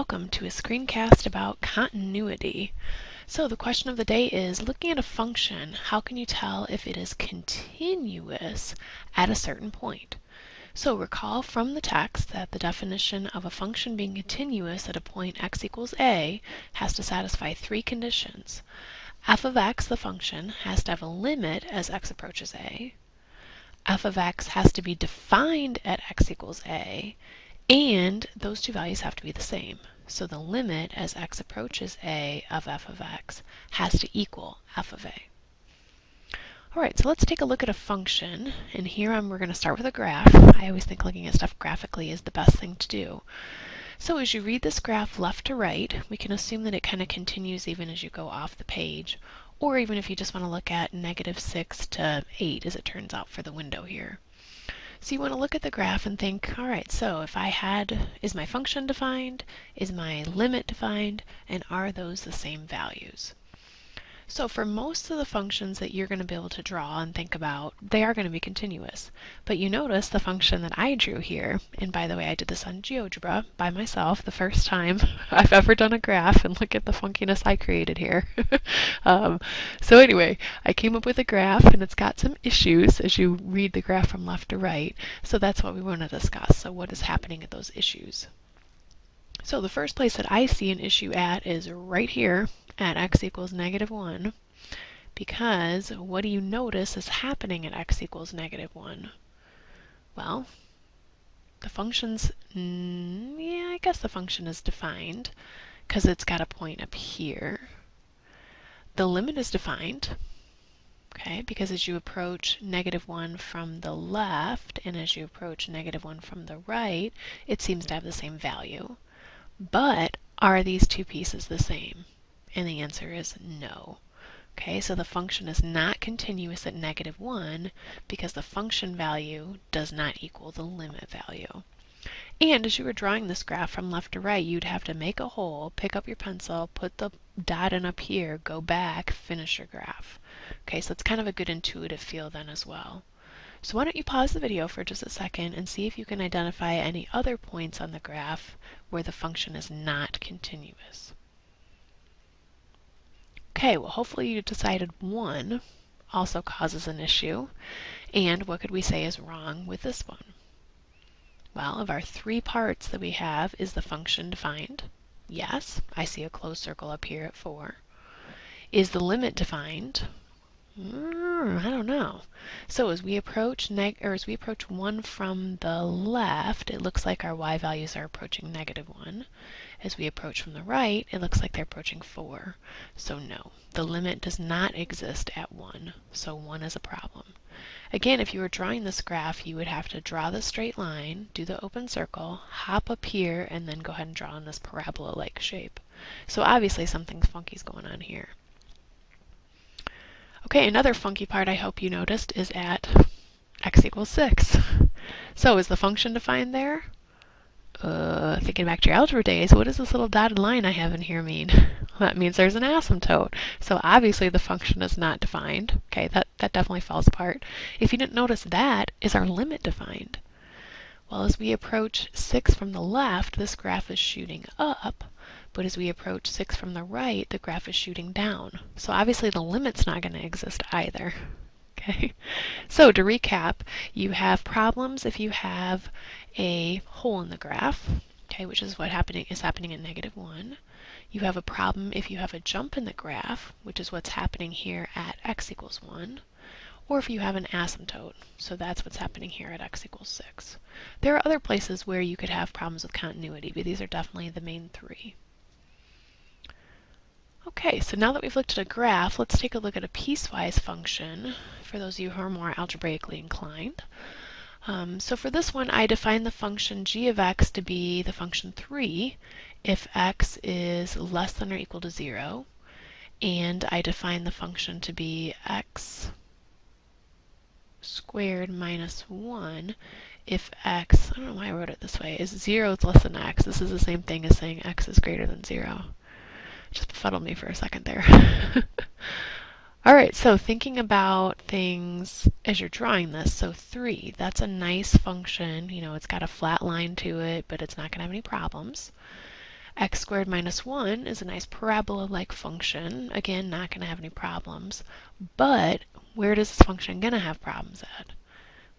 welcome to a screencast about continuity. So the question of the day is, looking at a function, how can you tell if it is continuous at a certain point? So recall from the text that the definition of a function being continuous at a point x equals a has to satisfy three conditions. f of x, the function, has to have a limit as x approaches a. f of x has to be defined at x equals a, and those two values have to be the same. So the limit as x approaches a of f of x has to equal f of a. Alright, so let's take a look at a function. And here I'm, we're going to start with a graph. I always think looking at stuff graphically is the best thing to do. So as you read this graph left to right, we can assume that it kind of continues even as you go off the page, or even if you just want to look at negative 6 to 8 as it turns out for the window here. So you want to look at the graph and think, all right, so if I had, is my function defined? Is my limit defined? And are those the same values? So for most of the functions that you're going to be able to draw and think about, they are going to be continuous. But you notice the function that I drew here, and by the way, I did this on GeoGebra by myself the first time I've ever done a graph, and look at the funkiness I created here. um, so anyway, I came up with a graph, and it's got some issues as you read the graph from left to right. So that's what we want to discuss. So what is happening at those issues? So the first place that I see an issue at is right here at x equals negative 1 because what do you notice is happening at x equals negative 1? Well, the function's, mm, yeah, I guess the function is defined because it's got a point up here. The limit is defined, okay, because as you approach negative 1 from the left and as you approach negative 1 from the right, it seems to have the same value. But are these two pieces the same? And the answer is no. Okay, so the function is not continuous at negative 1 because the function value does not equal the limit value. And as you were drawing this graph from left to right, you'd have to make a hole, pick up your pencil, put the dot in up here, go back, finish your graph. Okay, so it's kind of a good intuitive feel then as well. So why don't you pause the video for just a second and see if you can identify any other points on the graph where the function is not continuous. Okay, well hopefully you decided 1 also causes an issue. And what could we say is wrong with this one? Well, of our three parts that we have, is the function defined? Yes, I see a closed circle up here at 4. Is the limit defined? Mm, I don't know. So as we approach neg or as we approach 1 from the left, it looks like our y values are approaching negative 1. As we approach from the right, it looks like they're approaching 4. So no, the limit does not exist at 1, so 1 is a problem. Again, if you were drawing this graph, you would have to draw the straight line, do the open circle, hop up here, and then go ahead and draw in this parabola-like shape. So obviously something funky is going on here. Okay, another funky part I hope you noticed is at x equals 6. So is the function defined there? uh, thinking back to your algebra days, what does this little dotted line I have in here mean? That means there's an asymptote. So obviously the function is not defined. Okay, that, that definitely falls apart. If you didn't notice that, is our limit defined? Well, as we approach 6 from the left, this graph is shooting up. But as we approach 6 from the right, the graph is shooting down. So obviously the limit's not going to exist either. Okay, so to recap, you have problems if you have a hole in the graph, okay, which is what happening is happening at negative 1. You have a problem if you have a jump in the graph, which is what's happening here at x equals 1, or if you have an asymptote, so that's what's happening here at x equals 6. There are other places where you could have problems with continuity, but these are definitely the main three. Okay, so now that we've looked at a graph, let's take a look at a piecewise function for those of you who are more algebraically inclined. Um, so for this one, I define the function g of x to be the function 3 if x is less than or equal to 0. And I define the function to be x squared minus 1 if x, I don't know why I wrote it this way, is 0 is less than x. This is the same thing as saying x is greater than 0. Just befuddled me for a second there. All right, so thinking about things as you're drawing this, so 3, that's a nice function. You know, it's got a flat line to it, but it's not going to have any problems. x squared minus 1 is a nice parabola-like function. Again, not going to have any problems. But where does this function going to have problems at?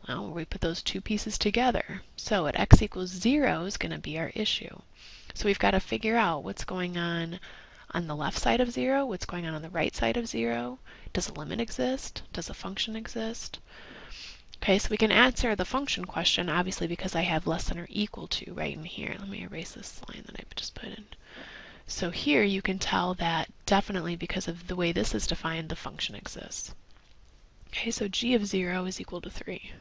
Well, we put those two pieces together. So at x equals 0 is going to be our issue. So we've got to figure out what's going on on the left side of 0, what's going on on the right side of 0. Does a limit exist? Does a function exist? Okay, so we can answer the function question, obviously, because I have less than or equal to right in here. Let me erase this line that I just put in. So here you can tell that definitely because of the way this is defined, the function exists. Okay, so g of 0 is equal to 3.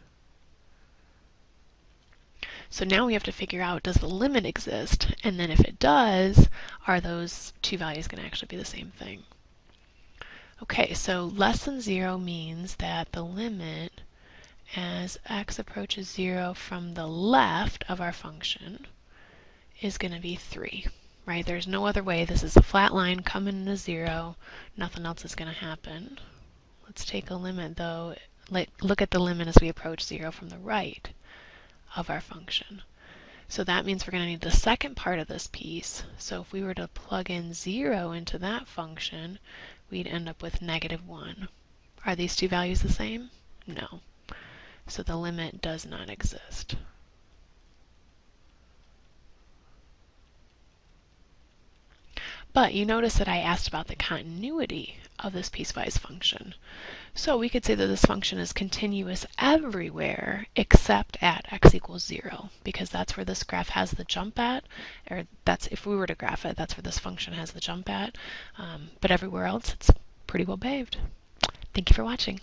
So now we have to figure out, does the limit exist? And then if it does, are those two values going to actually be the same thing? Okay, so less than 0 means that the limit as x approaches 0 from the left of our function is going to be 3, right? There's no other way. This is a flat line coming to 0. Nothing else is going to happen. Let's take a limit, though. Look at the limit as we approach 0 from the right of our function. So that means we're going to need the second part of this piece. So if we were to plug in 0 into that function, we'd end up with negative 1. Are these two values the same? No. So the limit does not exist. But you notice that I asked about the continuity of this piecewise function. So we could say that this function is continuous everywhere except at x equals 0, because that's where this graph has the jump at, or that's if we were to graph it, that's where this function has the jump at. Um, but everywhere else, it's pretty well behaved. Thank you for watching.